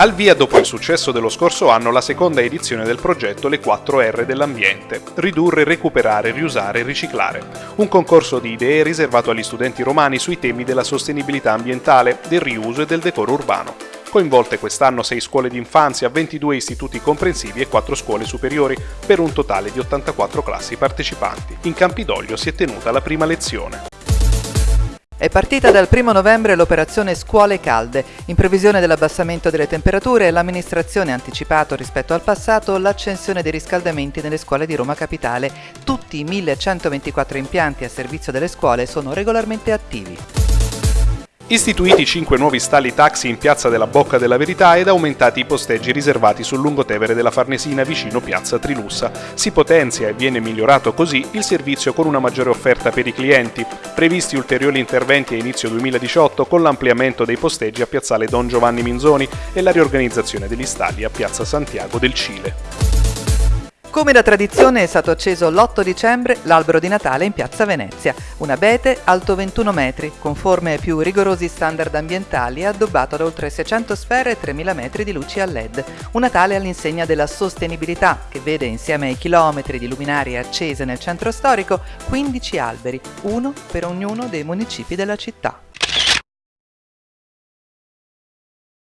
Al via dopo il successo dello scorso anno la seconda edizione del progetto Le 4R dell'ambiente, ridurre, recuperare, riusare, riciclare. Un concorso di idee riservato agli studenti romani sui temi della sostenibilità ambientale, del riuso e del decoro urbano. Coinvolte quest'anno 6 scuole di infanzia, 22 istituti comprensivi e 4 scuole superiori, per un totale di 84 classi partecipanti. In Campidoglio si è tenuta la prima lezione. È partita dal 1 novembre l'operazione Scuole Calde. In previsione dell'abbassamento delle temperature, l'amministrazione ha anticipato rispetto al passato l'accensione dei riscaldamenti nelle scuole di Roma Capitale. Tutti i 1124 impianti a servizio delle scuole sono regolarmente attivi. Istituiti 5 nuovi stalli taxi in Piazza della Bocca della Verità ed aumentati i posteggi riservati sul lungotevere della Farnesina vicino Piazza Trilussa. Si potenzia e viene migliorato così il servizio con una maggiore offerta per i clienti. Previsti ulteriori interventi a inizio 2018 con l'ampliamento dei posteggi a Piazzale Don Giovanni Minzoni e la riorganizzazione degli stalli a Piazza Santiago del Cile. Come da tradizione è stato acceso l'8 dicembre l'albero di Natale in piazza Venezia, un abete alto 21 metri, conforme ai più rigorosi standard ambientali e addobbato da oltre 600 sfere e 3000 metri di luci a LED. Un Natale all'insegna della sostenibilità, che vede insieme ai chilometri di luminarie accese nel centro storico 15 alberi, uno per ognuno dei municipi della città.